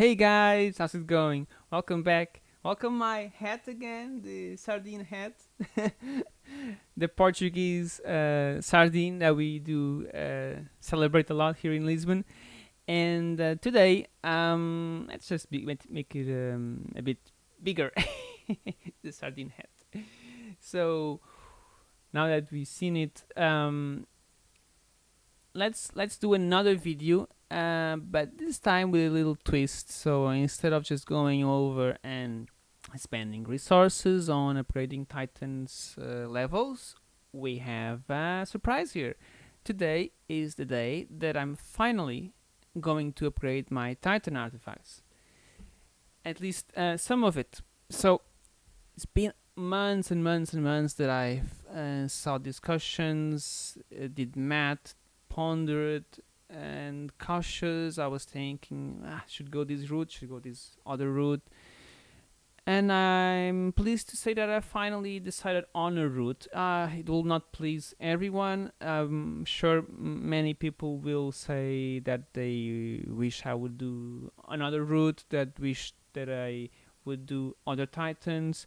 Hey guys, how's it going? Welcome back. Welcome my hat again, the sardine hat. the Portuguese uh, sardine that we do uh, celebrate a lot here in Lisbon. And uh, today, um, let's just be, make it um, a bit bigger, the sardine hat. So now that we've seen it, um, let's let's do another video uh, but this time with a little twist. So instead of just going over and spending resources on upgrading titans uh, levels we have a surprise here. Today is the day that I'm finally going to upgrade my titan artifacts. At least uh, some of it. So it's been months and months and months that I uh, saw discussions, uh, did math, pondered and cautious. I was thinking, ah, should go this route, should go this other route. And I'm pleased to say that I finally decided on a route. Uh, it will not please everyone. I'm sure many people will say that they wish I would do another route, that wish that I would do other titans,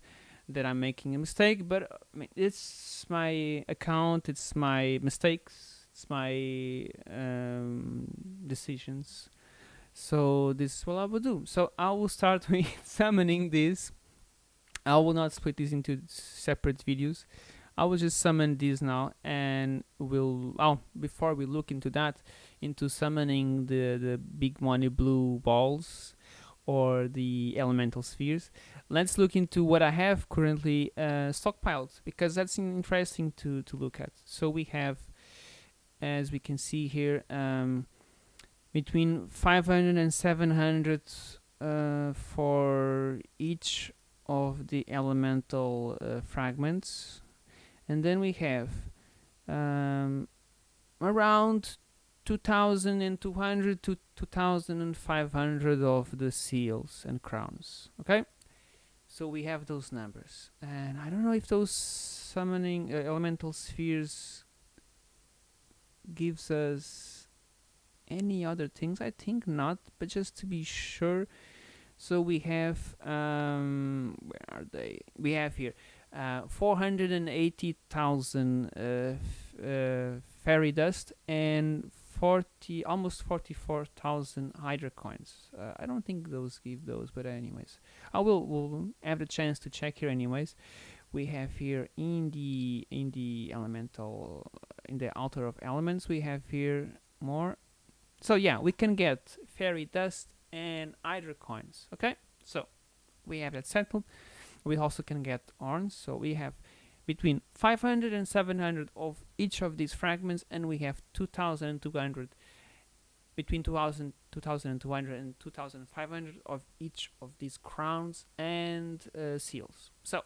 that I'm making a mistake. But mean, it's my account, it's my mistakes, it's my um, decisions. So this is what I will do. So I will start with summoning this. I will not split this into separate videos. I will just summon these now and we'll oh before we look into that into summoning the the big money blue balls or the elemental spheres. Let's look into what I have currently uh, stockpiled because that's interesting to to look at. So we have as we can see here um, between 500 and 700 uh, for each of the elemental uh, fragments. And then we have um, around 2200 to 2500 of the seals and crowns okay? So we have those numbers. And I don't know if those summoning uh, elemental spheres gives us any other things? I think not but just to be sure. So we have um, where are they? We have here uh, 480,000 uh, uh, fairy dust and 40 almost 44,000 hydra coins. Uh, I don't think those give those but anyways. I will will have the chance to check here anyways we have here in the in the elemental in the altar of elements we have here more. So yeah we can get fairy dust and hydra coins okay? So we have that settled we also can get horns so we have between 500 and 700 of each of these fragments and we have 2200 between 2000 2200 and 2500 of each of these crowns and uh, seals. So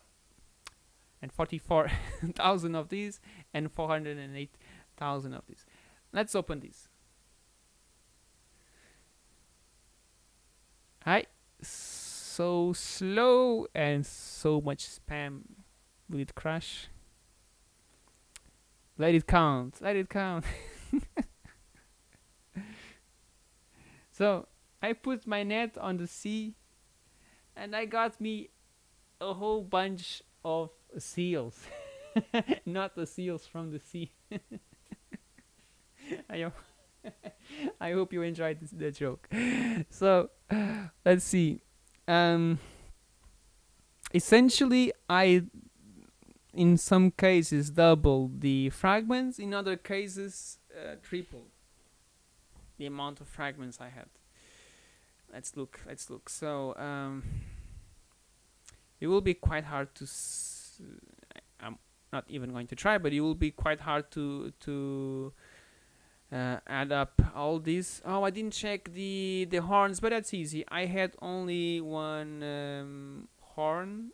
and 44,000 of these and 408,000 of these. Let's open this. Hi, so slow and so much spam. Will it crash? Let it count, let it count. so I put my net on the sea and I got me a whole bunch of seals, not the seals from the sea. I hope, I hope you enjoyed this, the joke. So, let's see. Um, essentially, I, in some cases, double the fragments. In other cases, uh, triple the amount of fragments I had. Let's look. Let's look. So, um, it will be quite hard to I'm not even going to try but it will be quite hard to to uh, add up all these. Oh I didn't check the the horns but that's easy. I had only one um, horn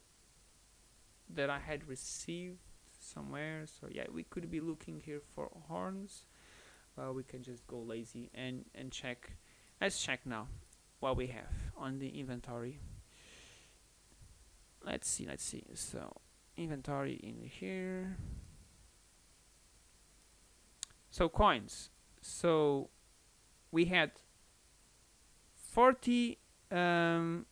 that I had received somewhere. So yeah we could be looking here for horns well we can just go lazy and and check. Let's check now what we have on the inventory. Let's see let's see. So inventory in here so coins so we had 40 uh, um,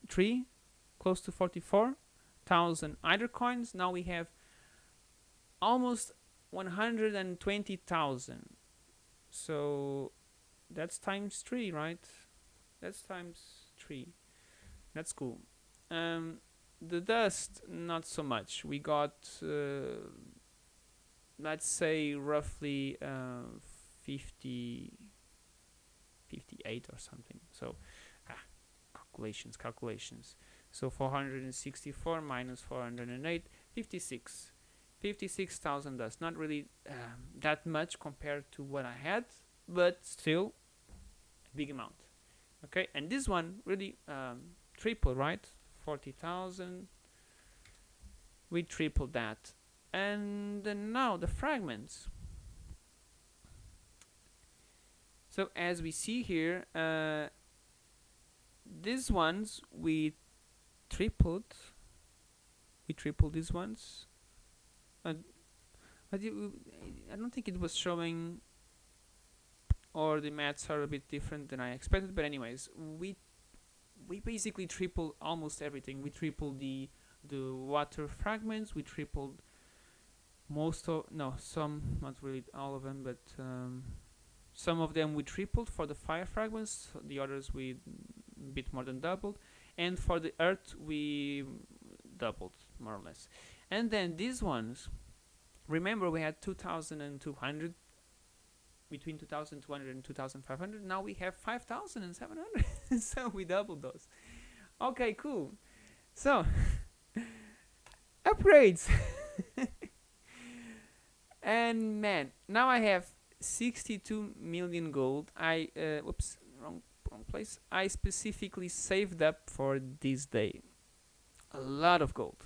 close to 44,000 Hydra coins. Now we have almost 120,000. So that's times three, right? That's times three. That's cool. Um, the dust, not so much. We got, uh, let's say, roughly uh, 50, 58 or something. So, ah, calculations, calculations. So 464 minus 408, 56. 56,000 dust. Not really um, that much compared to what I had, but still a big amount. Okay, and this one really um, triple, right? 40,000. We tripled that. And now the fragments. So as we see here, uh, these ones we tripled. We tripled these ones. Uh, but I don't think it was showing or the maths are a bit different than I expected but anyways we we basically tripled almost everything. We tripled the the water fragments we tripled most of no some not really all of them but um, some of them we tripled for the fire fragments the others we bit more than doubled and for the earth we doubled more or less. And then these ones remember we had 2200 between 2200 and 2500 now we have 5700 so we doubled those. Okay cool. So upgrades. And man now i have 62 million gold. I uh, wrong wrong place. I specifically saved up for this day. A lot of gold.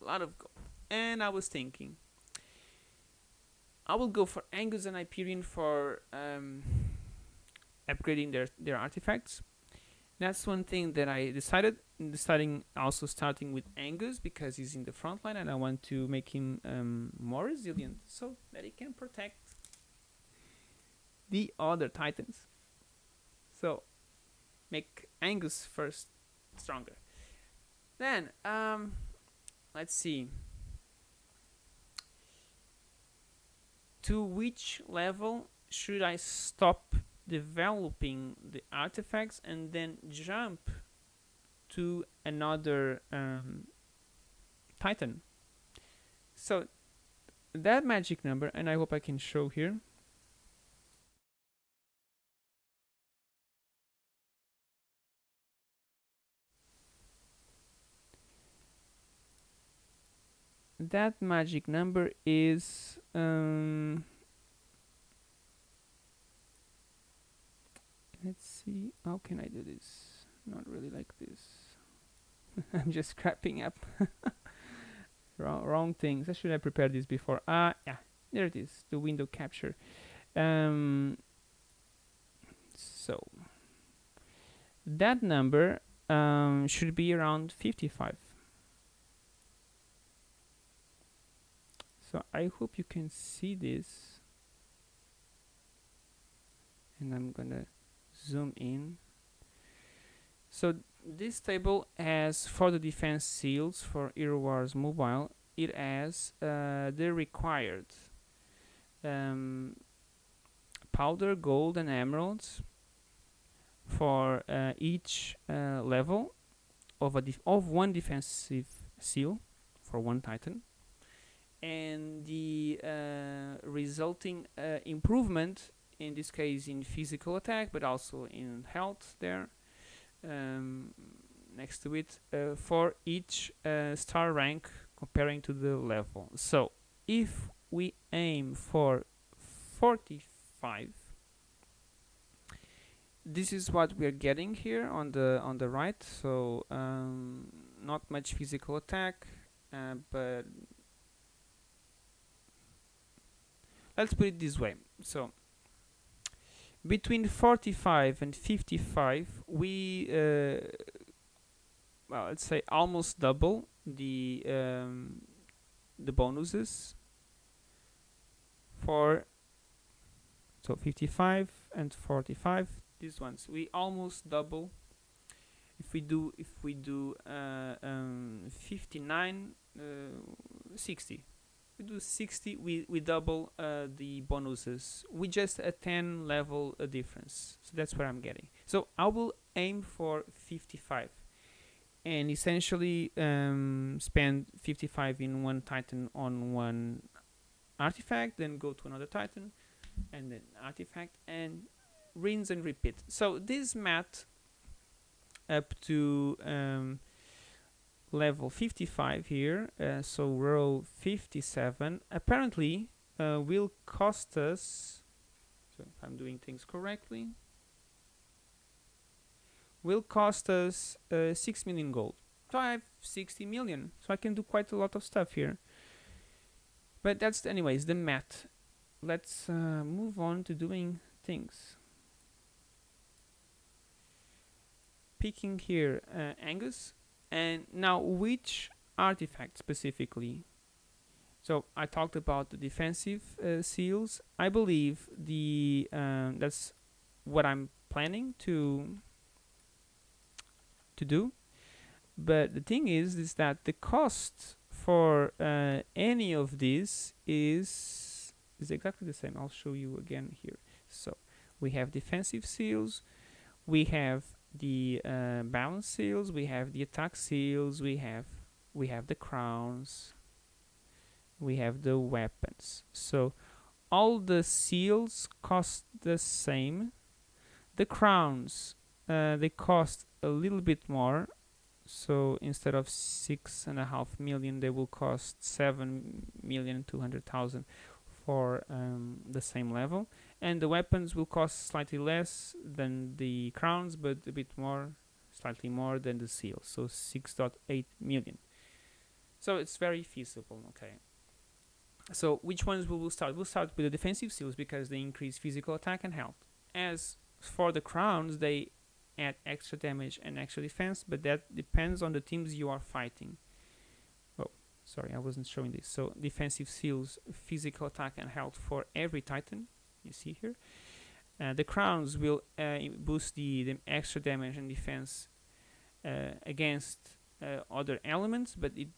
A lot of gold. And i was thinking I will go for Angus and Hyperion for um, upgrading their, their artifacts. That's one thing that I decided, deciding also starting with Angus because he's in the front line and I want to make him um, more resilient so that he can protect the other titans. So make Angus first stronger. Then, um, let's see. To which level should I stop developing the artifacts and then jump to another um, titan? So that magic number and I hope I can show here that magic number is um, let's see how can I do this? Not really like this. I'm just scrapping up. Wrong, wrong things. I should have prepared this before. Ah uh, yeah there it is the window capture. Um, so that number um, should be around 55 so I hope you can see this. And I'm gonna zoom in. So this table has for the defense seals for Hero Mobile. It has uh, the required um, powder, gold and emeralds for uh, each uh, level of a of one defensive seal for one titan and the uh, resulting uh, improvement in this case in physical attack but also in health there um, next to it uh, for each uh, star rank comparing to the level. So if we aim for 45 this is what we're getting here on the on the right. So um, not much physical attack uh, but let's put it this way. So between 45 and 55 we uh, well let's say almost double the um, the bonuses for so 55 and 45 these ones. We almost double. If we do if we do uh, um, 59 uh, 60 we do 60 we, we double uh, the bonuses. We just a 10 level uh, difference. So that's what I'm getting. So I will aim for 55 and essentially um, spend 55 in one titan on one artifact then go to another titan and then artifact and rinse and repeat. So this math up to um, level 55 here uh, so row 57 apparently uh, will cost us so if I'm doing things correctly will cost us uh, 6 million gold. So I have 60 million. So I can do quite a lot of stuff here. But that's anyways the math. Let's uh, move on to doing things. Picking here uh, Angus and now which artifact specifically? So I talked about the defensive uh, seals. I believe the um, that's what I'm planning to to do. But the thing is is that the cost for uh, any of these is is exactly the same. I'll show you again here. So we have defensive seals. We have the uh, balance seals we have the attack seals we have we have the crowns we have the weapons. So all the seals cost the same. The crowns uh, they cost a little bit more. So instead of six and a half million they will cost seven million two hundred thousand for um, the same level and the weapons will cost slightly less than the crowns but a bit more slightly more than the seals. So 6.8 million. So it's very feasible okay. So which ones will we start? We'll start with the defensive seals because they increase physical attack and health. As for the crowns they add extra damage and extra defense but that depends on the teams you are fighting. Oh sorry I wasn't showing this. So defensive seals physical attack and health for every titan you see here. Uh, the crowns will uh, boost the, the, extra damage and defense uh, against uh, other elements but it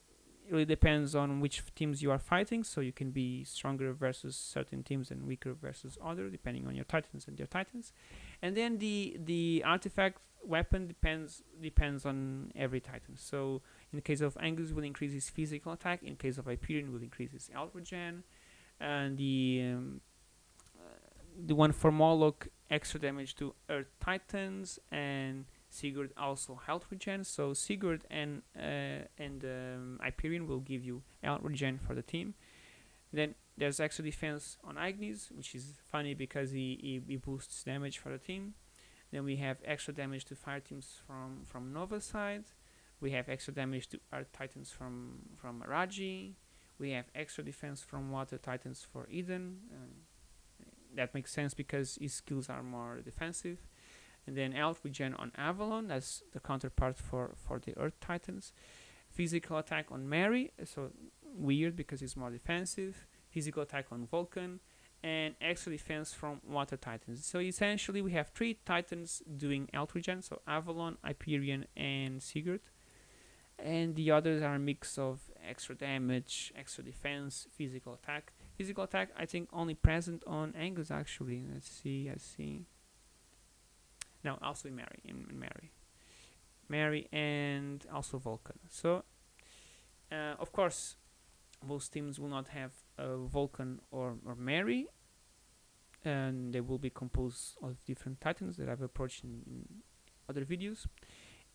really depends on which teams you are fighting so you can be stronger versus certain teams and weaker versus other depending on your titans and your titans. And then the the artifact weapon depends depends on every titan. So in the case of Angus will increase his physical attack. In case of Hyperion will increase his regen and the um, the one for Moloch extra damage to earth titans and Sigurd also health regen. So Sigurd and uh, and um, Hyperion will give you health regen for the team. Then there's extra defense on Ignis, which is funny because he, he, he, boosts damage for the team. Then we have extra damage to fire teams from from Nova side. We have extra damage to Earth Titans from from Raji. We have extra defense from Water Titans for Eden. That makes sense because his skills are more defensive. And then health regen on Avalon that's the counterpart for for the Earth Titans. Physical attack on Mairi so weird because it's more defensive. Physical attack on Vulcan and extra defense from Water Titans. So essentially we have three Titans doing health regen so Avalon Hyperion and Sigurd. And the others are a mix of extra damage extra defense physical attack physical attack I think only present on Angus actually let's see let's see no, also Mairi, in, Mairi. Mairi and also Vulcan. So, uh, of course, most teams will not have a Vulcan or, or Mairi, and they will be composed of different titans that I've approached in, in other videos.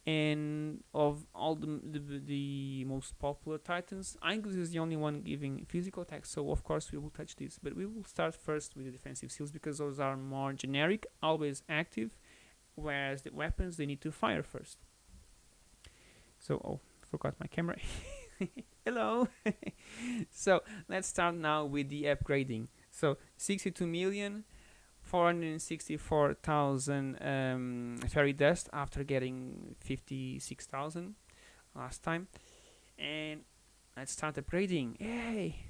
And of all the, the, the most popular titans, Angus is the only one giving physical attacks, so of course we will touch this. But we will start first with the defensive seals because those are more generic, always active, whereas the weapons they need to fire first. So oh forgot my camera. Hello. So let's start now with the upgrading. So 62 million 464,000 um, fairy dust after getting 56,000 last time. And let's start upgrading yay!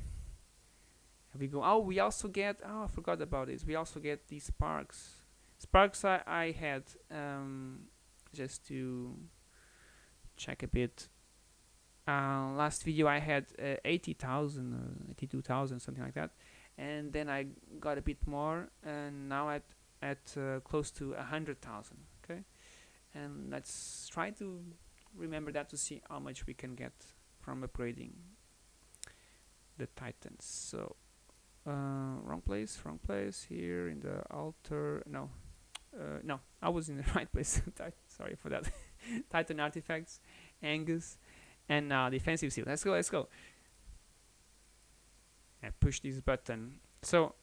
Here we go. Oh we also get oh I forgot about this. We also get these sparks. Sparks I, I had um, just to check a bit. Uh, last video I had uh, 80,000 uh, 82,000 something like that and then I got a bit more and now at at uh, close to a 100,000 okay? And let's try to remember that to see how much we can get from upgrading the Titans. So uh, wrong place wrong place here in the altar no uh, no I was in the right place sorry for that. Titan artifacts Angus and now defensive seal. Let's go let's go and push this button. So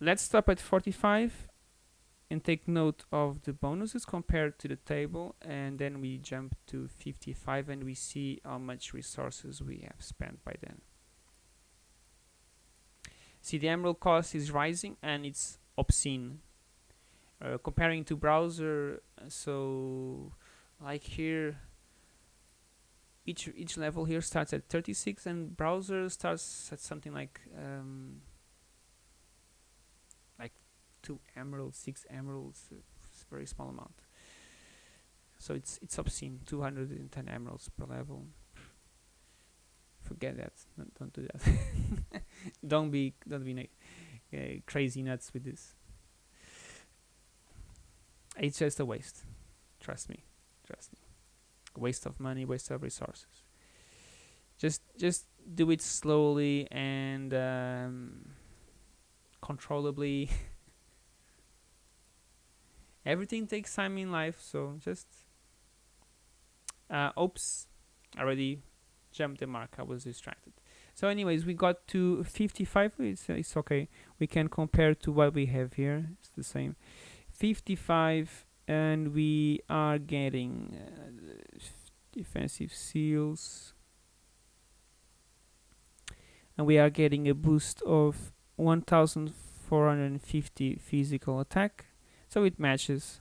let's stop at 45 and take note of the bonuses compared to the table and then we jump to 55 and we see how much resources we have spent by then. See the emerald cost is rising and it's obscene. Uh, comparing to browser so like here each each level here starts at 36 and browser starts at something like um, like two emeralds six emeralds a very small amount. So it's it's obscene 210 emeralds per level. Forget that don't, don't do that. Don't be don't be uh, crazy nuts with this. It's just a waste. Trust me trust me waste of money waste of resources. Just just do it slowly and um, controllably. Everything takes time in life so just uh, oops already jumped the mark I was distracted. So anyways we got to 55 it's, it's okay. We can compare to what we have here it's the same. 55 and we are getting uh, defensive seals. And we are getting a boost of 1450 physical attack. So it matches.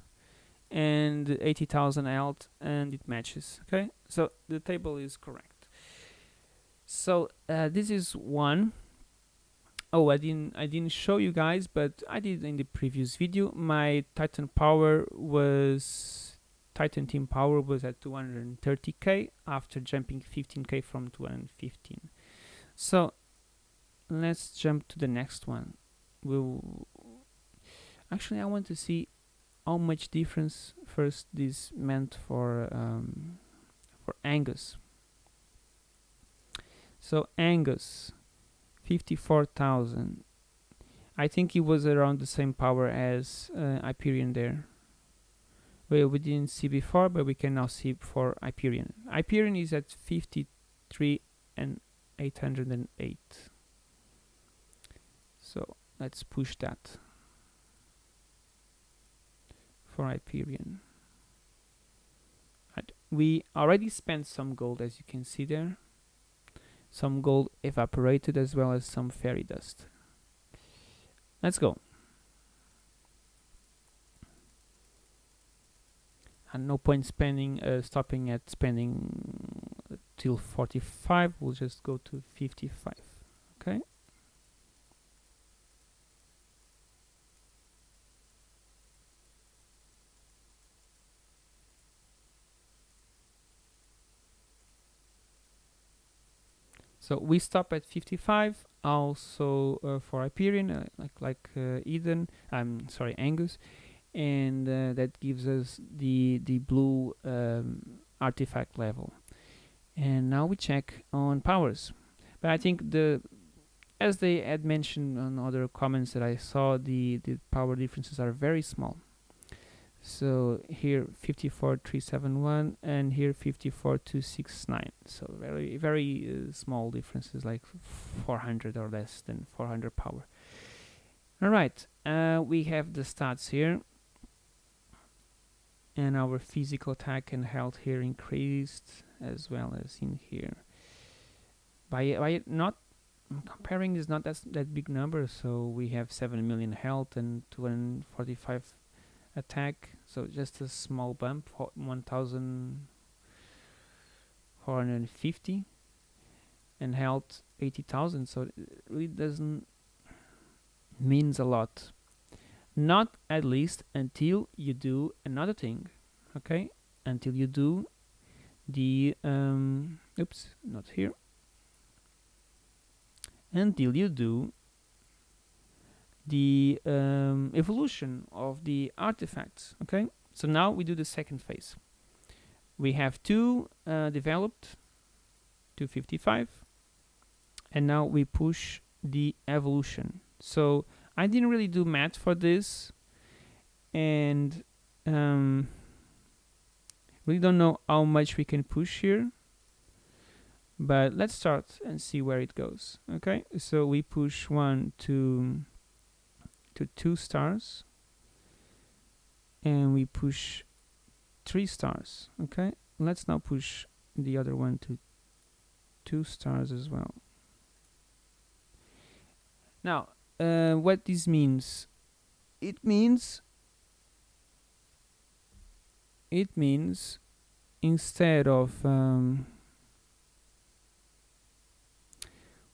And 80,000 health and it matches okay? So the table is correct. So uh, this is one oh I didn't I didn't show you guys but I did in the previous video. My Titan power was Titan team power was at 230k after jumping 15k from 215 so let's jump to the next one. We'll actually I want to see how much difference first this meant for um, for Angus. So Angus 54,000. I think it was around the same power as uh, Hyperion there. Well, we didn't see before, but we can now see for Hyperion. Hyperion is at 53 and 808. So let's push that for Hyperion. We already spent some gold as you can see there some gold evaporated as well as some fairy dust. Let's go. And no point spending, uh, stopping at spending till 45, we'll just go to 55, okay? So we stop at 55, also uh, for Hyperion, uh, like like uh, Eden. I'm sorry, Angus, and uh, that gives us the the blue um, artifact level. And now we check on powers. But I think the as they had mentioned on other comments that I saw, the the power differences are very small so here 54371 and here 54269 so very very uh, small differences like 400 or less than 400 power. All right uh, we have the stats here. And our physical attack and health here increased as well as in here. By by not comparing is not that that big number. So we have 7 million health and 245 attack so just a small bump 1450 and health 80,000 so it really doesn't means a lot. Not at least until you do another thing okay? Until you do the um, oops not here. Until you do the um, evolution of the artifacts okay? So now we do the second phase. We have two uh, developed 255 and now we push the evolution. So I didn't really do math for this and um, really don't know how much we can push here but let's start and see where it goes okay? So we push one to to two stars. And we push three stars okay? Let's now push the other one to two stars as well. Now uh, what this means? It means it means instead of um,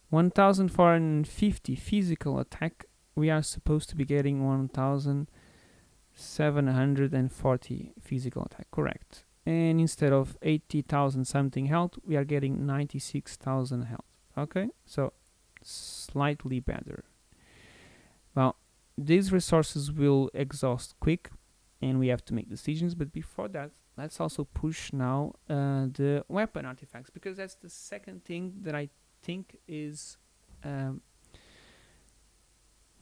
1450 physical attack we are supposed to be getting 1740 physical attack correct. And instead of 80,000 something health we are getting 96,000 health okay? So slightly better. Well these resources will exhaust quick and we have to make decisions but before that let's also push now uh, the weapon artifacts because that's the second thing that I think is um,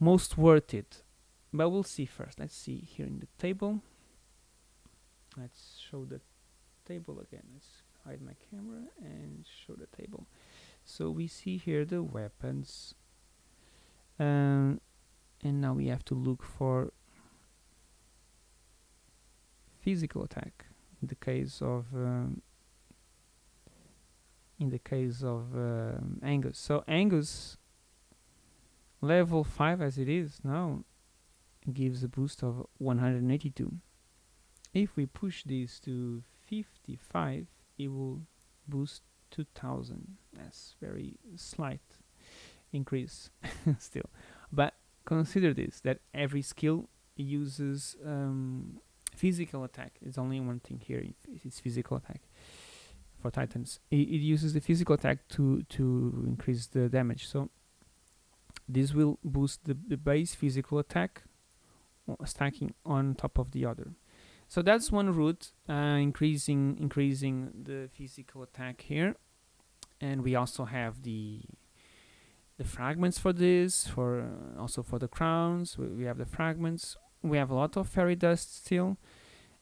most worth it. But we'll see first. Let's see here in the table. Let's show the table again. Let's hide my camera and show the table. So we see here the weapons. Um, and now we have to look for physical attack in the case of um, in the case of um, Angus. So Angus level 5 as it is now gives a boost of 182 if we push this to 55 it will boost 2000 that's very slight increase still. But consider this that every skill uses um, physical attack. It's only one thing here it's physical attack for titans. It, it uses the physical attack to to increase the damage. So this will boost the, the base physical attack stacking on top of the other. So that's one route uh, increasing increasing the physical attack here. And we also have the the fragments for this for uh, also for the crowns. We, we, have the fragments. We have a lot of fairy dust still.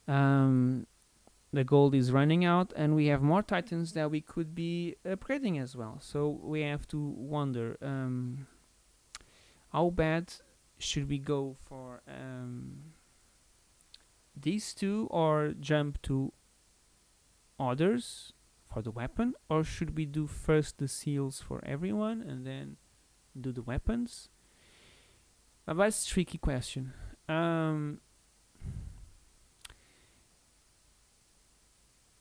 Um, the gold is running out and we have more titans that we could be upgrading as well. So we have to wonder um, how bad should we go for um, these two or jump to others for the weapon? Or should we do first the seals for everyone and then do the weapons? But that's a tricky question. Um,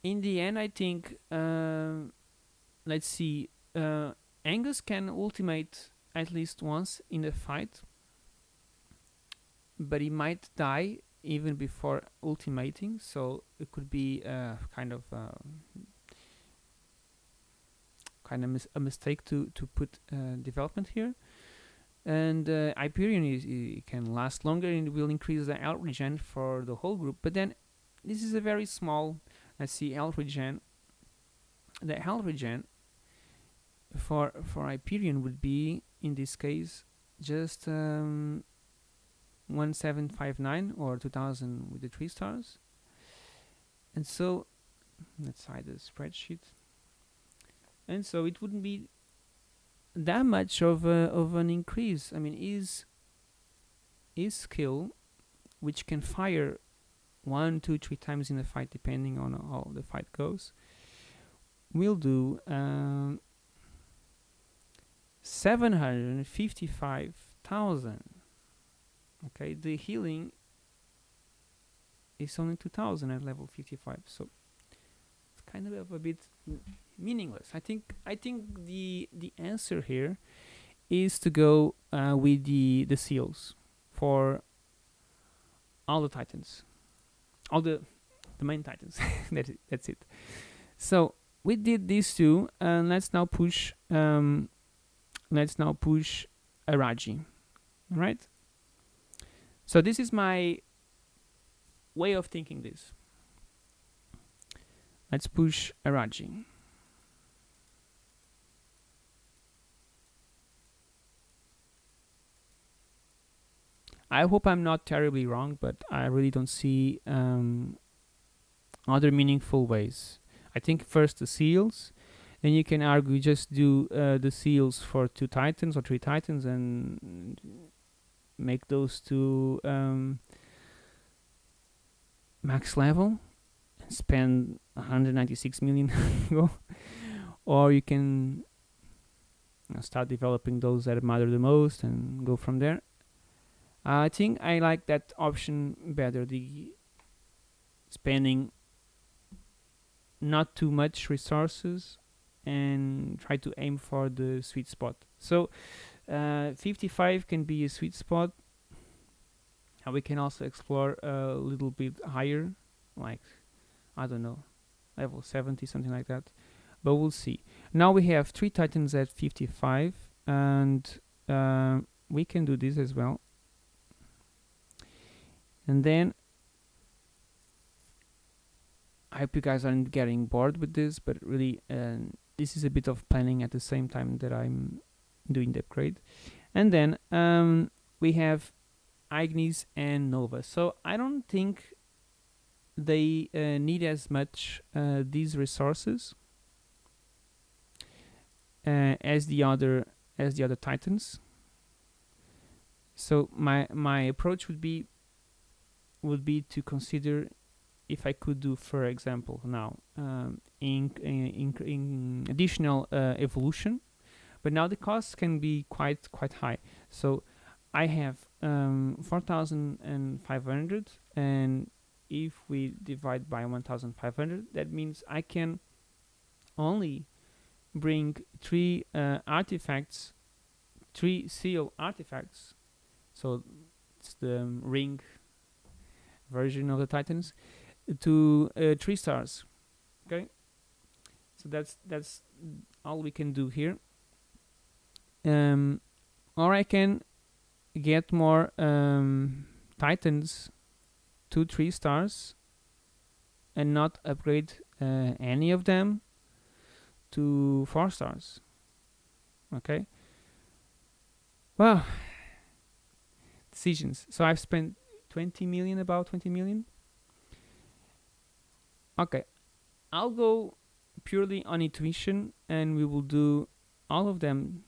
in the end I think uh, let's see uh, Angus can ultimate at least once in the fight but he might die even before ultimating so it could be uh, kind of uh, kind of mis a mistake to to put uh, development here. And uh, Hyperion is, can last longer and will increase the health regen for the whole group. But then this is a very small let's see health regen the health regen for for Hyperion would be in this case just um, 1759 or 2000 with the three stars. And so let's hide the spreadsheet. And so it wouldn't be that much of a, of an increase. I mean is is skill which can fire one two three times in the fight depending on how the fight goes will do um, 755,000 okay the healing is only 2000 at level 55 so it's kind of a bit meaningless. I think i think the the answer here is to go uh, with the the seals for all the titans. All the the main titans. That's it, so we did these two and let's now push um, let's now push all right so this is my way of thinking this. Let's push Araji. I hope I'm not terribly wrong, but I really don't see um, other meaningful ways. I think first the seals, then you can argue just do uh, the seals for two titans or three titans and make those two um, max level and spend 196 million or you can start developing those that matter the most and go from there. I think I like that option better the spending not too much resources and try to aim for the sweet spot. So uh, 55 can be a sweet spot. And we can also explore a little bit higher like I don't know level 70 something like that. But we'll see. Now we have three titans at 55 and uh, we can do this as well. And then I hope you guys aren't getting bored with this but really uh, this is a bit of planning at the same time that I'm doing the upgrade. And then um, we have Ignis and Nova. So I don't think they uh, need as much uh, these resources uh, as the other as the other titans. So my my approach would be would be to consider if I could do, for example, now um, in, in, in, additional uh, evolution, but now the costs can be quite quite high. So I have um, 4,500, and if we divide by 1,500, that means I can only bring three uh, artifacts, three seal artifacts. So it's the um, ring version of the Titans to uh, three stars. Okay, so that's that's all we can do here. Um, or I can get more um, Titans to three stars and not upgrade uh, any of them to four stars. Okay. Well, decisions. So I've spent 20 million, about 20 million. Okay, I'll go purely on intuition and we will do all of them,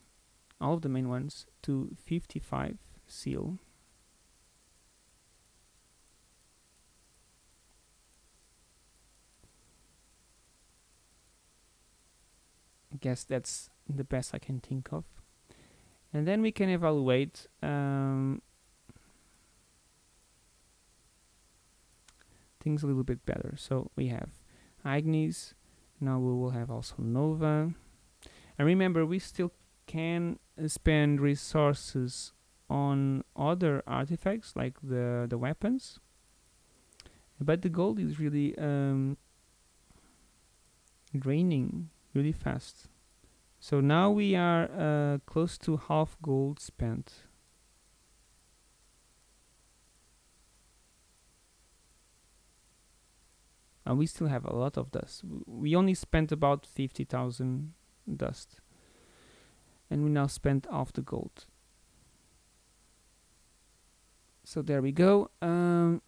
all of the main ones to 55 seal. I guess that's the best I can think of. And then we can evaluate um, things a little bit better. So we have Ignis, now we will have also Nova. And remember, we still can spend resources on other artifacts like the, the weapons. But the gold is really um, draining really fast. So now we are uh, close to half gold spent. And we still have a lot of dust. We only spent about 50,000 dust and we now spent half the gold. So there we go. Um,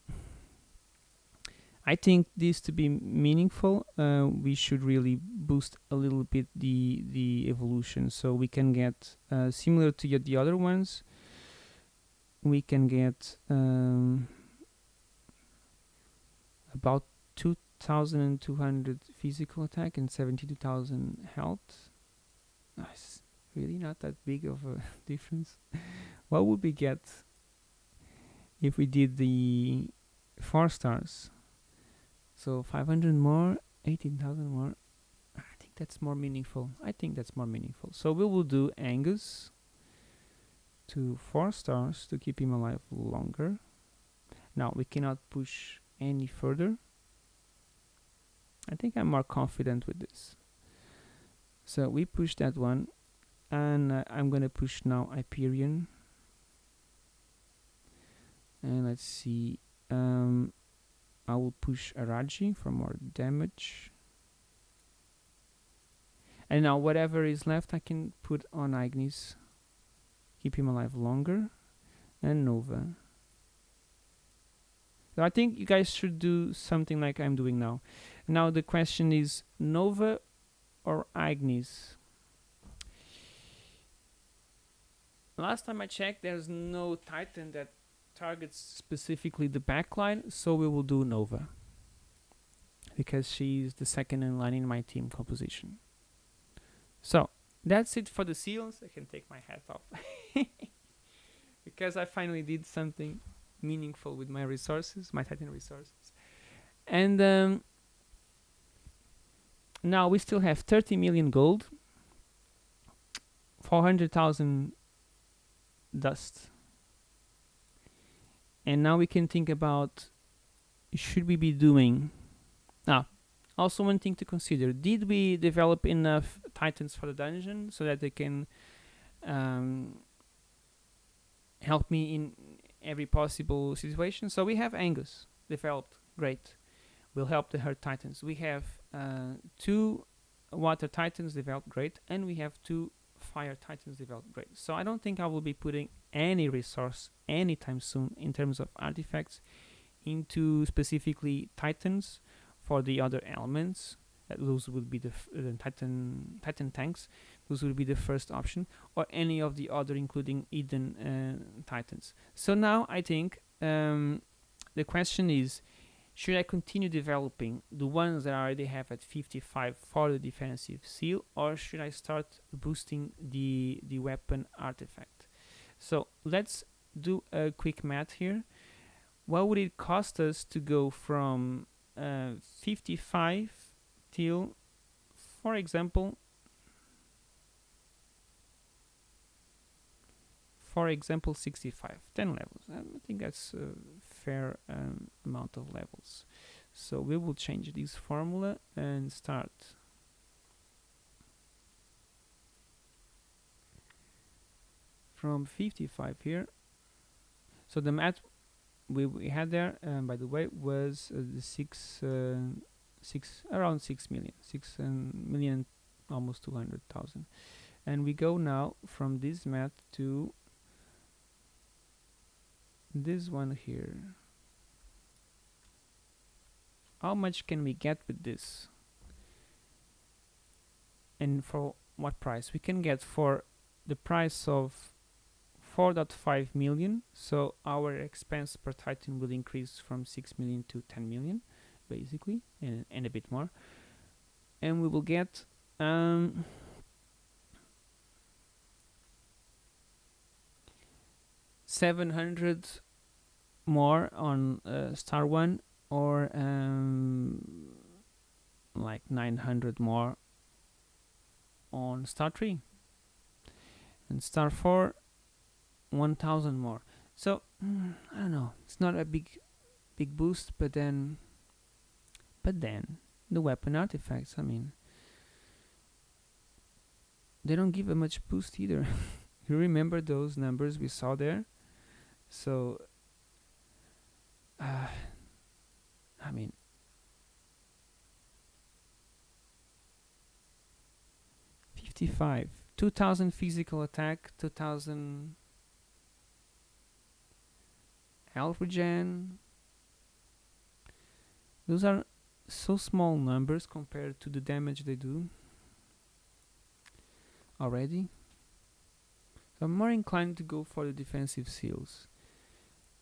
I think this to be meaningful, uh, we should really boost a little bit the the evolution, so we can get uh, similar to the other ones. We can get um, about two 1200 physical attack and 72,000 health. Nice. Really not that big of a difference. what would we get if we did the 4 stars? So 500 more, 18,000 more. I think that's more meaningful. I think that's more meaningful. So we will do Angus to 4 stars to keep him alive longer. Now we cannot push any further I think I'm more confident with this. So we push that one, and uh, I'm gonna push now Hyperion. And let's see, um, I will push Araji for more damage. And now whatever is left I can put on Ignis. Keep him alive longer. And Nova. So I think you guys should do something like I'm doing now. Now the question is Nova or Agnes? Last time I checked, there's no Titan that targets specifically the backline, so we will do Nova. Because she's the second in line in my team composition. So, that's it for the seals. I can take my hat off. because I finally did something meaningful with my resources, my Titan resources. And um, now we still have 30 million gold, 400,000 dust. And now we can think about should we be doing now also one thing to consider. Did we develop enough titans for the dungeon so that they can um, help me in every possible situation? So we have angus developed. Great. Will help the herd titans. We have uh, two water titans developed great and we have two fire titans developed great. So i don't think i will be putting any resource anytime soon in terms of artifacts into specifically titans for the other elements. Uh, those would be the uh, titan titan tanks. Those would be the first option or any of the other including eden uh, titans. So now i think um, the question is should I continue developing the ones that I already have at 55 for the defensive seal or should I start boosting the, the weapon artifact? So let's do a quick math here. What would it cost us to go from uh, 55 till, for example, for example 65 10 levels i think that's a fair um, amount of levels. So we will change this formula and start. From 55 here. So the math we, we had there um, by the way was uh, the six uh, six around six million six um, million almost 200,000 and we go now from this math to this one here. How much can we get with this? And for what price? We can get for the price of 4.5 million. So our expense per titan will increase from 6 million to 10 million basically and, and a bit more. And we will get um, Seven hundred more on uh, Star One or um, like 900 more on Star 3 and Star 4 1000 more. So mm, I don't know. It's not a big big boost but then but then the weapon artifacts I mean they don't give a much boost either. You remember those numbers we saw there so uh, I mean fifty-five, two thousand physical attack, two thousand health regen. Those are so small numbers compared to the damage they do already. I'm more inclined to go for the defensive seals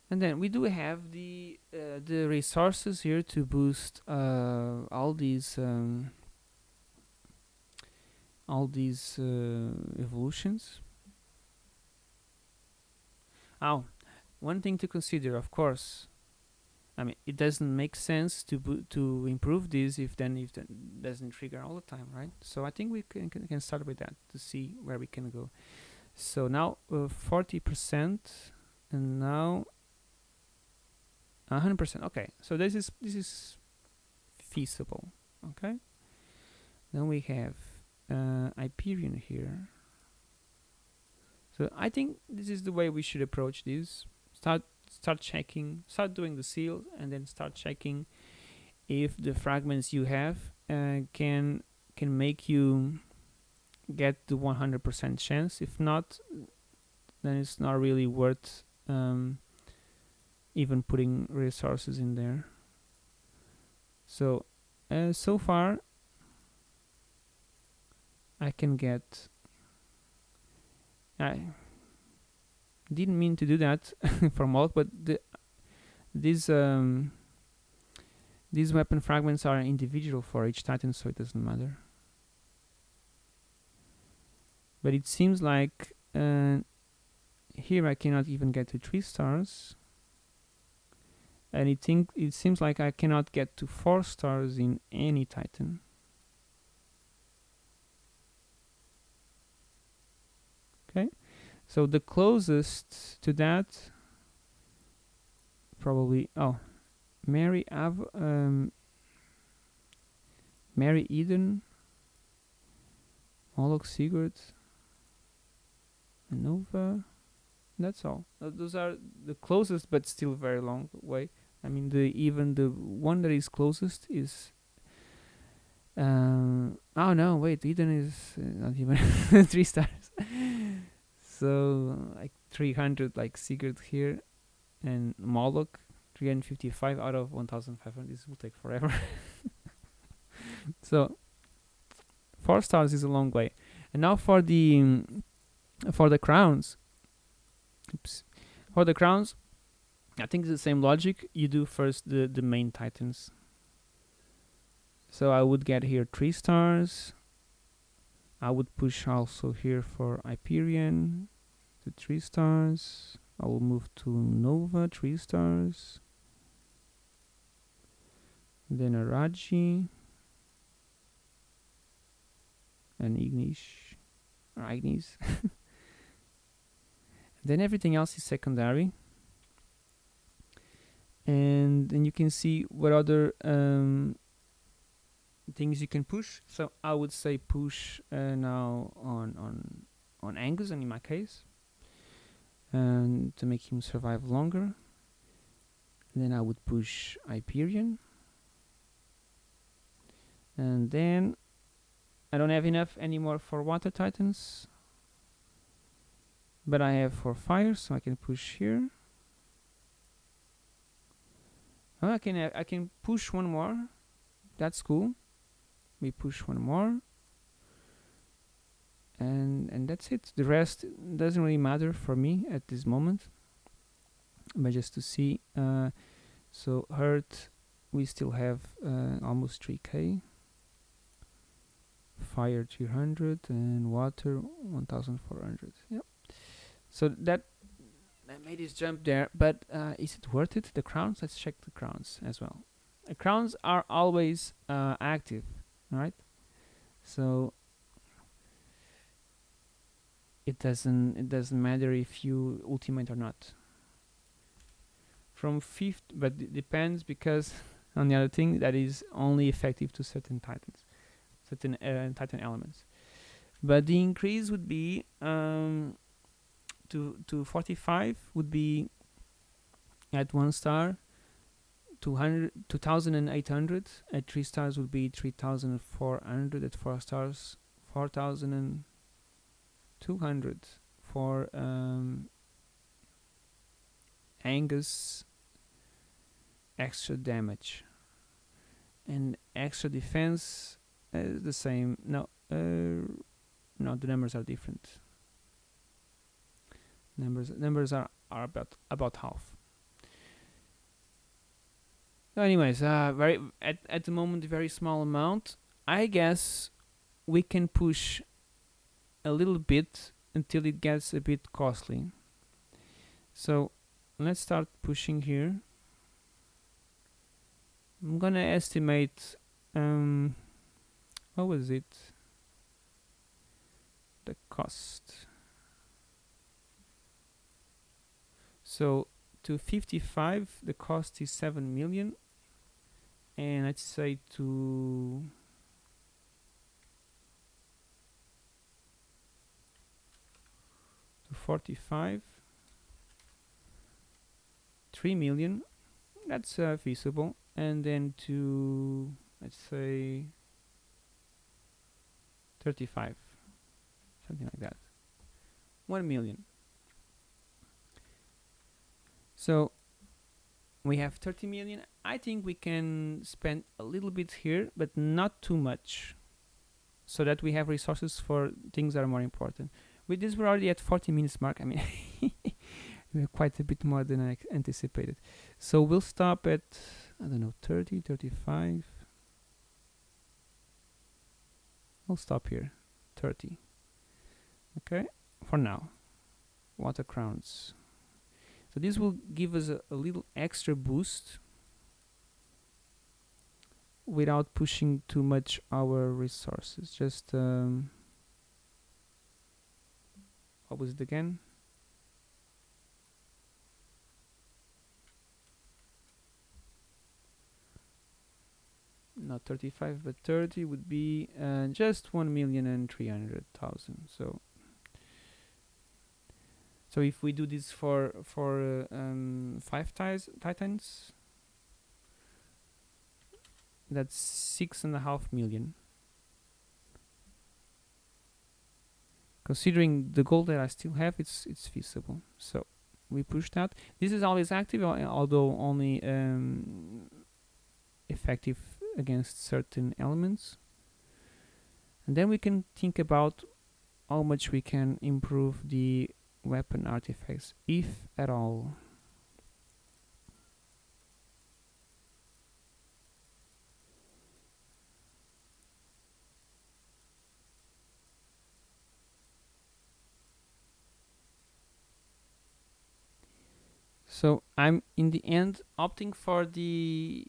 and then we do have the uh, the resources here to boost uh, all these um, all these uh, evolutions. Oh one thing to consider of course I mean it doesn't make sense to to improve this if then if that doesn't trigger all the time right? So I think we can, can, can start with that to see where we can go. So now 40% uh, and now hundred percent. Okay, so this is this is feasible. okay then we have uh, Hyperion here so I think this is the way we should approach this start start checking start doing the seal and then start checking if the fragments you have uh, can can make you get the 100% chance if not then it's not really worth um, even putting resources in there. So uh, so far I can get I didn't mean to do that for Moloch but the, these um, these weapon fragments are individual for each titan so it doesn't matter. But it seems like uh, here I cannot even get to three stars and it think it seems like I cannot get to four stars in any Titan. Okay, so the closest to that probably oh Mairi Av um, Mairi Eden Moloch Sigurd Nova that's all. Uh, those are the closest but still very long way I mean the even the one that is closest is um, oh no wait Eden is uh, not even three stars. So like 300 like Sigurd here. And Moloch 355 out of 1500 this will take forever. So four stars is a long way. And now for the um, for the crowns. Oops. For the crowns I think it's the same logic. You do first the the main titans. So I would get here three stars. I would push also here for Hyperion to three stars. I will move to Nova three stars. Then Araji and Ignish. Or Ignis then everything else is secondary and then you can see what other um, things you can push. So I would say push uh, now on on on Angus and in my case and to make him survive longer. Then I would push Hyperion. And then I don't have enough anymore for water titans but I have for fire so I can push here oh, I can have, I can push one more? That's cool. We push one more. And and that's it. The rest doesn't really matter for me at this moment but just to see uh, so hurt we still have uh, almost 3k fire 300 and water 1400 yep. So that I made this jump there but uh, is it worth it the crowns? Let's check the crowns as well. The crowns are always uh, active right? So it doesn't it doesn't matter if you ultimate or not. From fifth but it depends because on the other thing that is only effective to certain titans certain uh, titan elements. But the increase would be um, to to 45 would be at one star. 200 2800 at three stars would be 3400 at four stars. 4200 for um, Angus extra damage. And extra defense is the same. No uh, no the numbers are different numbers numbers are, are about about half. So anyways uh very at, at the moment a very small amount. I guess we can push a little bit until it gets a bit costly. So let's start pushing here. I'm gonna estimate um what was it? The cost So to 55, the cost is 7 million. And I'd say to to 45, 3 million. That's uh, feasible. And then to let's say 35 something like that 1 million so we have 30 million. I think we can spend a little bit here but not too much so that we have resources for things that are more important. With this we're already at 40 minutes mark. I mean we're quite a bit more than I anticipated. So we'll stop at I don't know 30 35 I'll stop here. 30 okay? For now. Water crowns so this will give us a, a little extra boost without pushing too much our resources. Just um, what was it again. Not 35 but 30 would be uh, just 1 million and 300,000 so so if we do this for for uh, um, five tis titans that's six and a half million. Considering the goal that I still have it's it's feasible. So we push that. This is always active although only um, effective against certain elements. And then we can think about how much we can improve the weapon artifacts if at all. So I'm in the end opting for the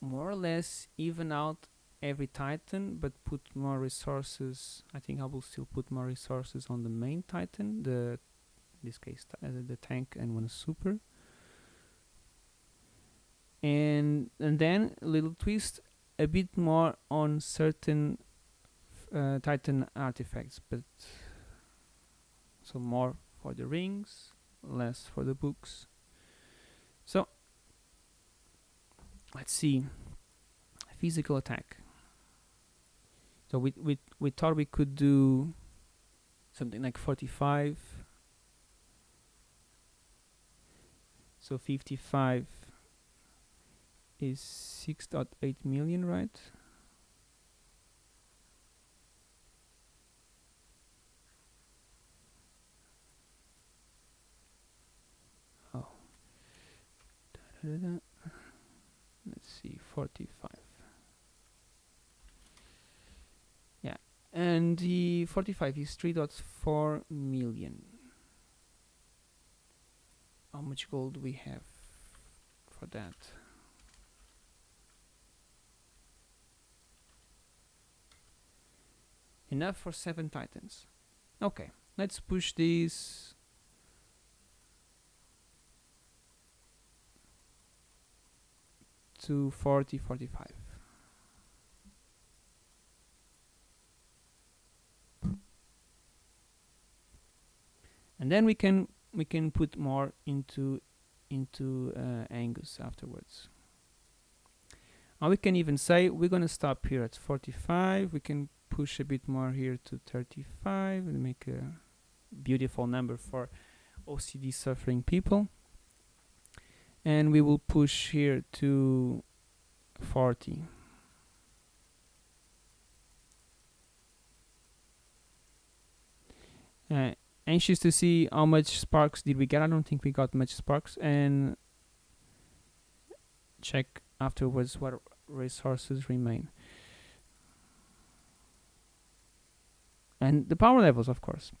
more or less even out every titan but put more resources I think I will still put more resources on the main titan the this case uh, the tank and one super. And and then a little twist a bit more on certain uh, titan artifacts but so more for the rings less for the books. So let's see. Physical attack so we, we, we thought we could do something like 45 so 55 is 6.8 million right? Oh. Da -da -da let's see 45 yeah and the 45 is 3.4 million. How much gold we have for that? Enough for seven titans. Okay let's push these to 40 45 and then we can we can put more into into uh, Angus afterwards. We can even say we're gonna stop here at 45 we can push a bit more here to 35 and make a beautiful number for OCD suffering people. And we will push here to 40 uh, anxious to see how much sparks did we get. I don't think we got much sparks. And check afterwards what resources remain. And the power levels of course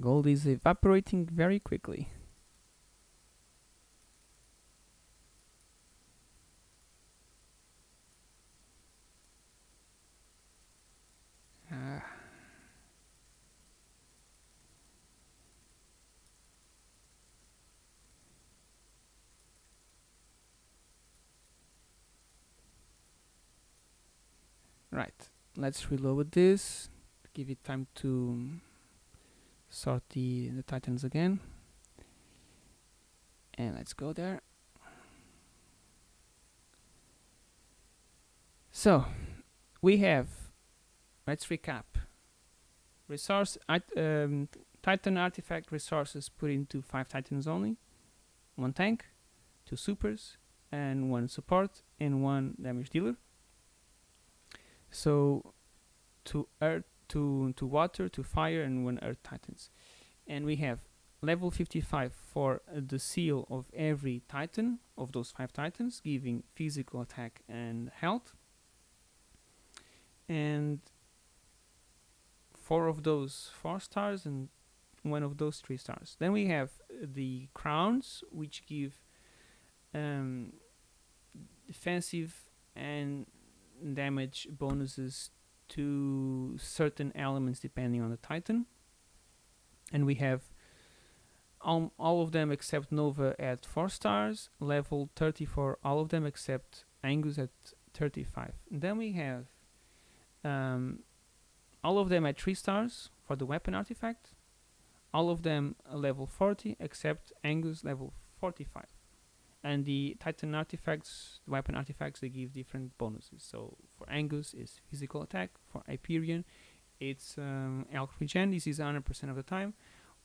Gold is evaporating very quickly. Ah. Right, let's reload this, give it time to sort the, the titans again. And let's go there. So, we have, let's recap. Resource, um, Titan artifact resources put into 5 Titans only, 1 tank, 2 supers, and 1 support, and 1 damage dealer. So, to earth, to, to water, to fire, and 1 earth titans. And we have level 55 for uh, the seal of every titan, of those 5 titans, giving physical attack and health. And four of those four stars and one of those three stars. Then we have the crowns, which give um, defensive and damage bonuses to certain elements depending on the Titan. And we have all, all of them except Nova at 4 stars, level 34, all of them except Angus at 35. And then we have um, all of them at 3 stars for the weapon artifact, all of them level 40 except Angus level 45 and the Titan artifacts, the weapon artifacts, they give different bonuses. So for Angus is physical attack, for Hyperion it's um, health regen, this is 100% of the time.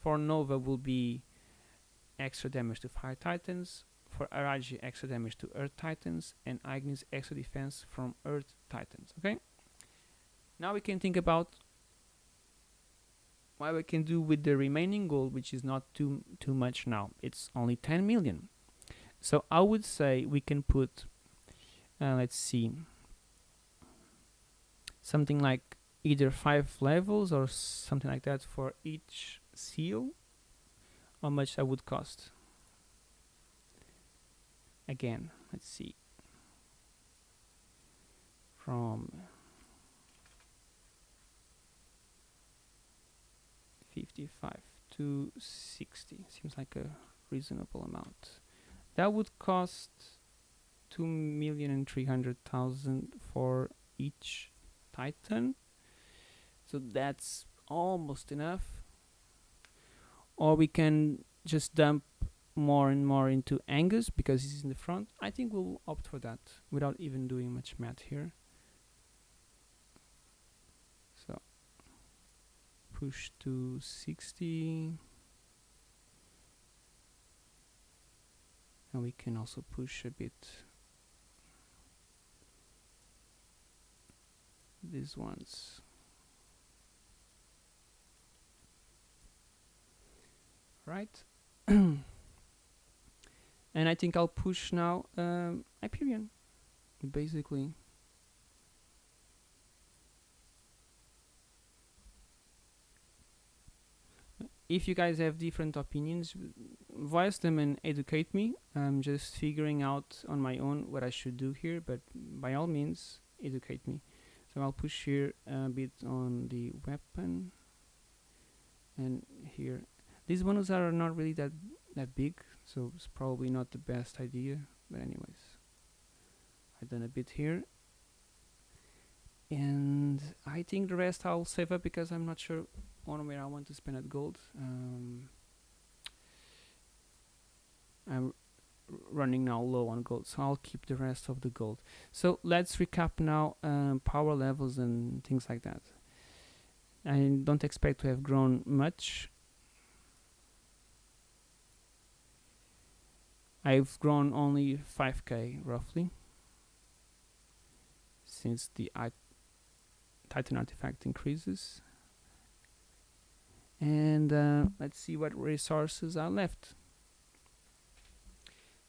For Nova will be extra damage to Fire Titans, for Araji extra damage to Earth Titans, and Ignis extra defense from Earth Titans, okay? Now we can think about what we can do with the remaining gold, which is not too too much now. It's only 10 million. So I would say we can put, uh, let's see, something like either five levels or something like that for each seal. How much that would cost? Again, let's see. From 55 to 60 seems like a reasonable amount that would cost two million and three hundred thousand for each titan. So that's almost enough. Or we can just dump more and more into Angus because he's in the front. I think we'll opt for that without even doing much math here. So push to 60 and we can also push a bit. These ones. Right. And I think I'll push now um, Hyperion basically if you guys have different opinions, voice them and educate me. I'm just figuring out on my own what I should do here, but by all means, educate me. So I'll push here a bit on the weapon, and here. These bonus are not really that that big, so it's probably not the best idea. But anyways, I've done a bit here, and I think the rest I'll save up because I'm not sure on where I want to spend at gold. Um, I'm running now low on gold, so I'll keep the rest of the gold. So let's recap now um, power levels and things like that. I don't expect to have grown much. I've grown only 5k roughly since the Titan artifact increases and uh, let's see what resources are left.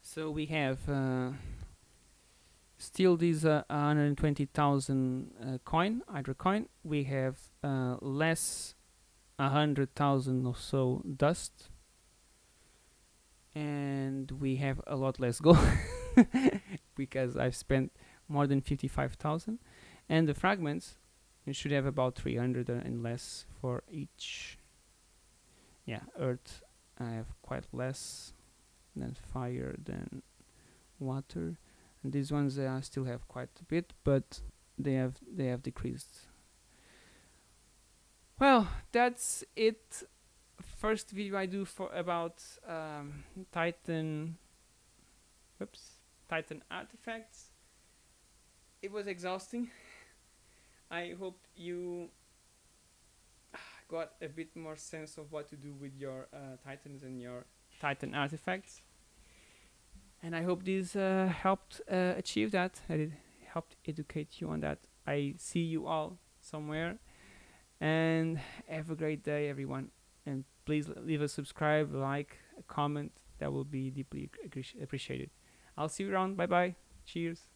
So we have uh, still these uh, 120,000 uh, coin Hydra coin. We have uh, less 100,000 or so dust. And we have a lot less gold because I've spent more than 55,000 and the fragments should have about 300 and less for each yeah earth I have quite less than fire than water and these ones I still have quite a bit but they have they have decreased. Well, that's it. First video I do for about um, Titan. Whoops, Titan artifacts. It was exhausting. I hope you got a bit more sense of what to do with your uh, Titans and your Titan artifacts. And I hope this uh, helped uh, achieve that. That it helped educate you on that. I see you all somewhere. And have a great day, everyone. And please leave a subscribe, like, a comment. That will be deeply appreciated. I'll see you around. Bye bye. Cheers.